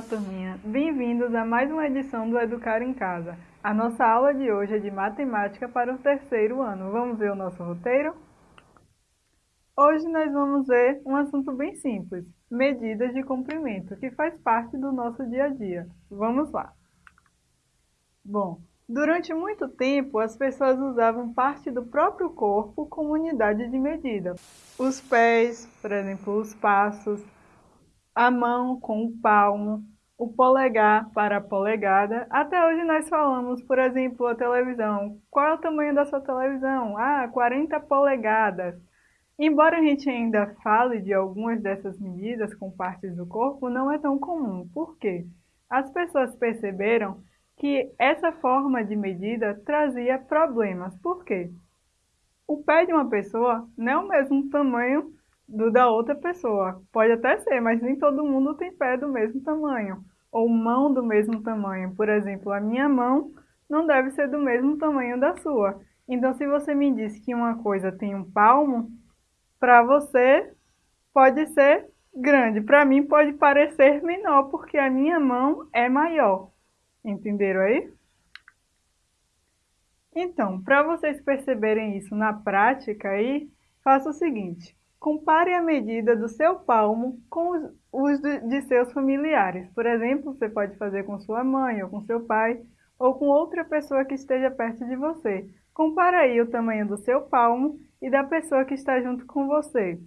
Olá, turminha! Bem-vindos a mais uma edição do Educar em Casa. A nossa aula de hoje é de matemática para o terceiro ano. Vamos ver o nosso roteiro? Hoje nós vamos ver um assunto bem simples, medidas de comprimento, que faz parte do nosso dia a dia. Vamos lá! Bom, durante muito tempo as pessoas usavam parte do próprio corpo como unidade de medida. Os pés, por exemplo, os passos, a mão com o palmo, o polegar para a polegada. Até hoje nós falamos, por exemplo, a televisão. Qual é o tamanho da sua televisão? Ah, 40 polegadas. Embora a gente ainda fale de algumas dessas medidas com partes do corpo, não é tão comum. Por quê? As pessoas perceberam que essa forma de medida trazia problemas. Por quê? O pé de uma pessoa não é o mesmo tamanho do da outra pessoa. Pode até ser, mas nem todo mundo tem pé do mesmo tamanho. Ou mão do mesmo tamanho. Por exemplo, a minha mão não deve ser do mesmo tamanho da sua. Então, se você me diz que uma coisa tem um palmo, para você pode ser grande. Para mim pode parecer menor, porque a minha mão é maior. Entenderam aí? Então, para vocês perceberem isso na prática aí, faça o seguinte. Compare a medida do seu palmo com os, de seus familiares. Por exemplo, você pode fazer com sua mãe, ou com seu pai, ou com outra pessoa que esteja perto de você. Compare aí o tamanho do seu palmo e da pessoa que está junto com você.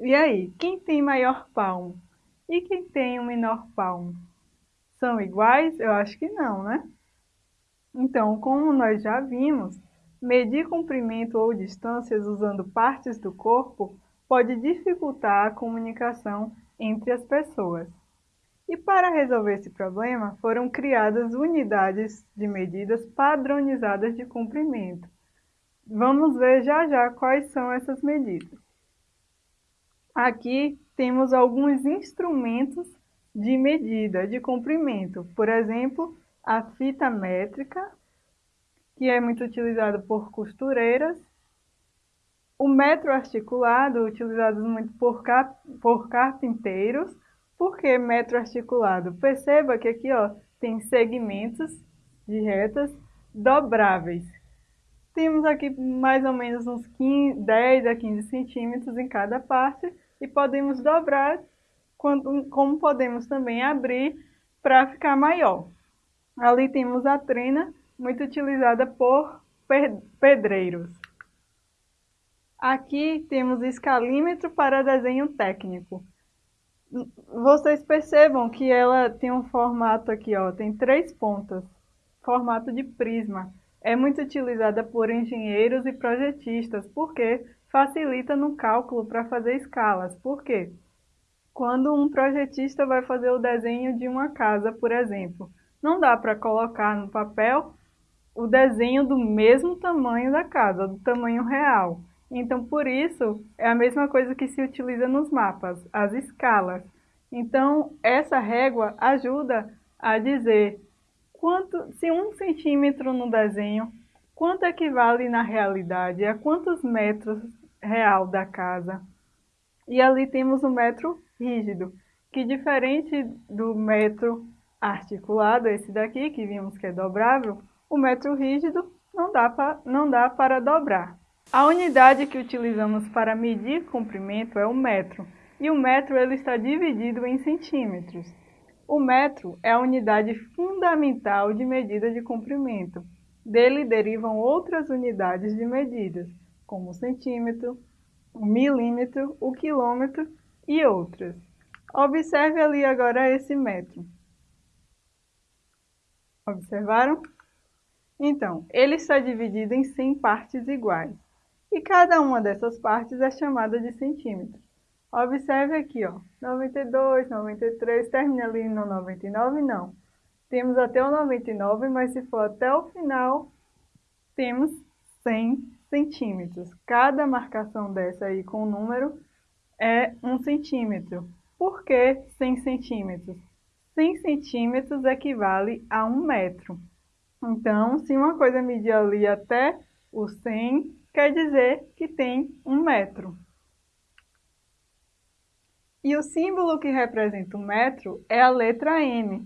E aí, quem tem maior palmo? E quem tem o um menor palmo? São iguais? Eu acho que não, né? Então, como nós já vimos, medir comprimento ou distâncias usando partes do corpo pode dificultar a comunicação entre as pessoas. E para resolver esse problema, foram criadas unidades de medidas padronizadas de comprimento. Vamos ver já já quais são essas medidas. Aqui temos alguns instrumentos de medida de comprimento, por exemplo, a fita métrica, que é muito utilizada por costureiras, o metro articulado, utilizado muito por, por carpinteiros. Por que metro articulado? Perceba que aqui ó, tem segmentos de retas dobráveis. Temos aqui mais ou menos uns 15, 10 a 15 centímetros em cada parte e podemos dobrar, quando, como podemos também abrir para ficar maior. Ali temos a trena, muito utilizada por pedreiros. Aqui temos escalímetro para desenho técnico. Vocês percebam que ela tem um formato aqui, ó, tem três pontas, formato de prisma. É muito utilizada por engenheiros e projetistas, porque facilita no cálculo para fazer escalas. Por quê? Quando um projetista vai fazer o desenho de uma casa, por exemplo, não dá para colocar no papel o desenho do mesmo tamanho da casa, do tamanho real. Então, por isso, é a mesma coisa que se utiliza nos mapas, as escalas. Então, essa régua ajuda a dizer quanto, se um centímetro no desenho, quanto equivale na realidade, a quantos metros real da casa. E ali temos o metro rígido, que diferente do metro articulado, esse daqui, que vimos que é dobrável, o metro rígido não dá, pra, não dá para dobrar. A unidade que utilizamos para medir comprimento é o metro, e o metro ele está dividido em centímetros. O metro é a unidade fundamental de medida de comprimento. Dele derivam outras unidades de medidas, como o centímetro, o milímetro, o quilômetro e outras. Observe ali agora esse metro. Observaram? Então, ele está dividido em 100 partes iguais e cada uma dessas partes é chamada de centímetros. Observe aqui, ó, 92, 93, termina ali no 99, não. Temos até o 99, mas se for até o final, temos 100 centímetros. Cada marcação dessa aí com o número é um centímetro. Por que 100 centímetros? 100 centímetros equivale a um metro. Então, se uma coisa medir ali até o 100, quer dizer que tem um metro. E o símbolo que representa o metro é a letra M.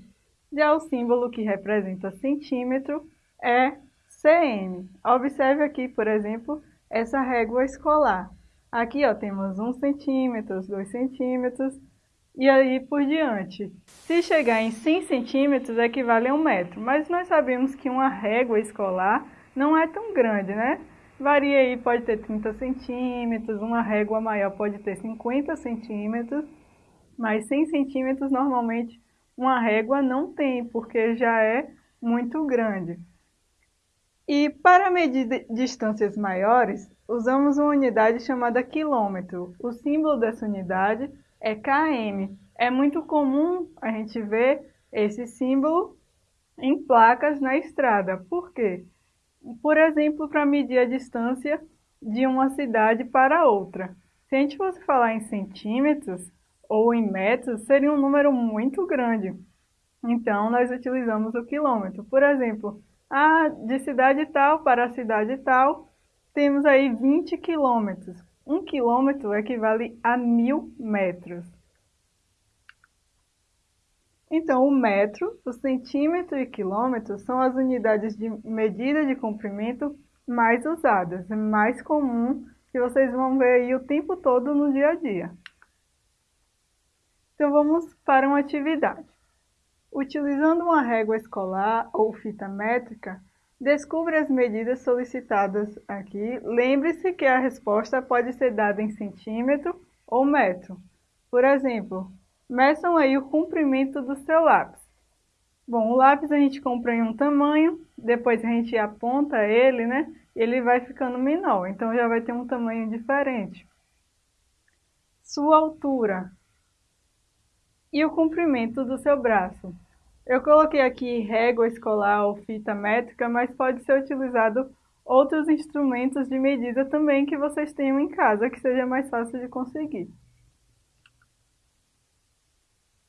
Já o símbolo que representa centímetro é cm. Observe aqui, por exemplo, essa régua escolar. Aqui ó, temos 1 centímetro, 2 centímetros e aí por diante. Se chegar em 100 centímetros equivale a um metro, mas nós sabemos que uma régua escolar não é tão grande, né? Varia aí, pode ter 30 centímetros, uma régua maior pode ter 50 centímetros, mas 100 centímetros normalmente uma régua não tem, porque já é muito grande. E para medir distâncias maiores, usamos uma unidade chamada quilômetro. O símbolo dessa unidade é km. É muito comum a gente ver esse símbolo em placas na estrada. Por quê? Por exemplo, para medir a distância de uma cidade para outra. Se a gente fosse falar em centímetros ou em metros, seria um número muito grande. Então, nós utilizamos o quilômetro. Por exemplo, ah, de cidade tal para cidade tal, temos aí 20 quilômetros. Um quilômetro equivale a mil metros. Então, o metro, o centímetro e quilômetro são as unidades de medida de comprimento mais usadas, mais comum, que vocês vão ver aí o tempo todo no dia a dia. Então, vamos para uma atividade. Utilizando uma régua escolar ou fita métrica, descubra as medidas solicitadas aqui. Lembre-se que a resposta pode ser dada em centímetro ou metro. Por exemplo, meçam aí o comprimento do seu lápis. Bom, o lápis a gente compra em um tamanho, depois a gente aponta ele, né? Ele vai ficando menor, então já vai ter um tamanho diferente. Sua altura e o comprimento do seu braço. Eu coloquei aqui régua escolar ou fita métrica, mas pode ser utilizado outros instrumentos de medida também que vocês tenham em casa, que seja mais fácil de conseguir.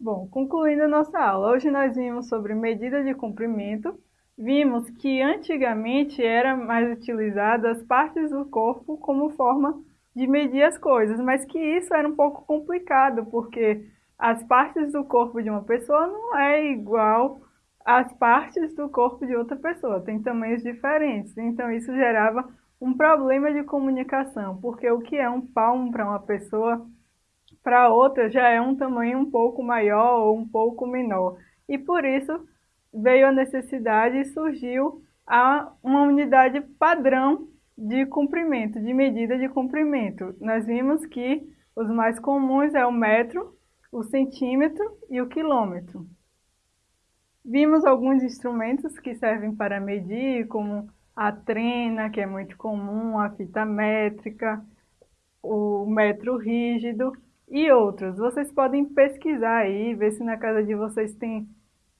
Bom, concluindo a nossa aula, hoje nós vimos sobre medida de comprimento, vimos que antigamente era mais utilizado as partes do corpo como forma de medir as coisas, mas que isso era um pouco complicado, porque as partes do corpo de uma pessoa não é igual às partes do corpo de outra pessoa, tem tamanhos diferentes. Então isso gerava um problema de comunicação, porque o que é um palmo para uma pessoa, para outra já é um tamanho um pouco maior ou um pouco menor. E por isso veio a necessidade e surgiu a, uma unidade padrão de comprimento, de medida de comprimento. Nós vimos que os mais comuns é o metro, o centímetro e o quilômetro. Vimos alguns instrumentos que servem para medir, como a trena, que é muito comum, a fita métrica, o metro rígido e outros. Vocês podem pesquisar aí, ver se na casa de vocês tem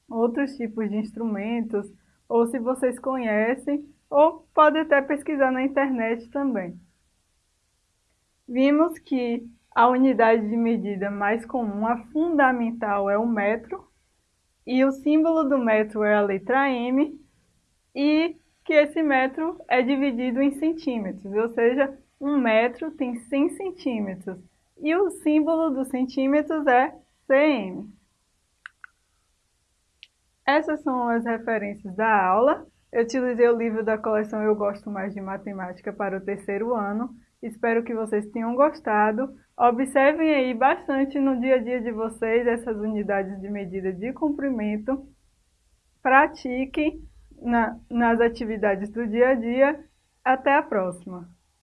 outros tipos de instrumentos, ou se vocês conhecem, ou pode até pesquisar na internet também. Vimos que a unidade de medida mais comum, a fundamental, é o metro, e o símbolo do metro é a letra M, e que esse metro é dividido em centímetros, ou seja, um metro tem 100 centímetros, e o símbolo dos centímetros é cm. Essas são as referências da aula. Eu utilizei o livro da coleção Eu Gosto Mais de Matemática para o terceiro ano. Espero que vocês tenham gostado. Observem aí bastante no dia a dia de vocês essas unidades de medida de comprimento. Pratiquem na, nas atividades do dia a dia. Até a próxima!